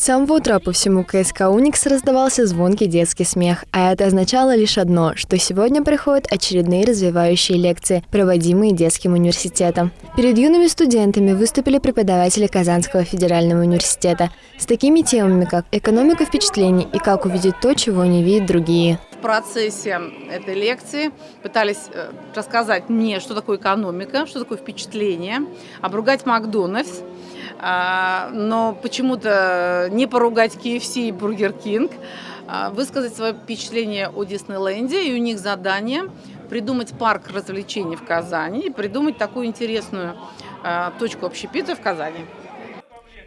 С самого утра по всему КСК «Уникс» раздавался звонкий детский смех, а это означало лишь одно, что сегодня приходят очередные развивающие лекции, проводимые детским университетом. Перед юными студентами выступили преподаватели Казанского федерального университета с такими темами, как экономика впечатлений и как увидеть то, чего не видят другие. В процессе этой лекции пытались э, рассказать мне, что такое экономика, что такое впечатление, обругать Макдональдс, но почему-то не поругать KFC и Бургер Кинг, а, высказать свое впечатление о Диснейленде, и у них задание придумать парк развлечений в Казани и придумать такую интересную а, точку общепита в Казани.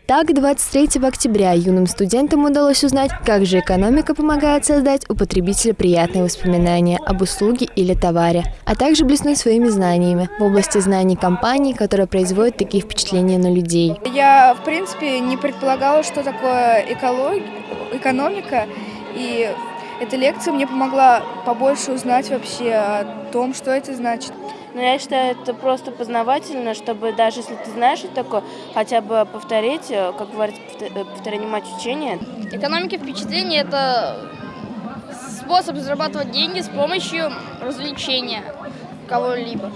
Так, 23 октября юным студентам удалось узнать, как же экономика помогает создать у потребителя приятные воспоминания об услуге или товаре, а также блеснуть своими знаниями в области знаний компаний, которые производят такие впечатления на людей. Я, в принципе, не предполагала, что такое эколог... экономика, и эта лекция мне помогла побольше узнать вообще о том, что это значит. Но я считаю, это просто познавательно, чтобы даже если ты знаешь, что такое, хотя бы повторить, э, как говорится, э, повторение мать учения. Экономика впечатления – это способ зарабатывать деньги с помощью развлечения кого-либо.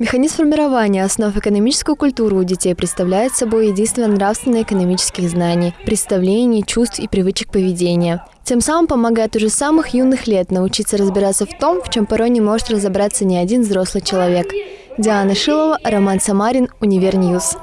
Механизм формирования основ экономической культуры у детей представляет собой единство нравственно-экономических знаний, представлений, чувств и привычек поведения. Тем самым помогает уже с самых юных лет научиться разбираться в том, в чем порой не может разобраться ни один взрослый человек. Диана Шилова, Роман Самарин, Универ News.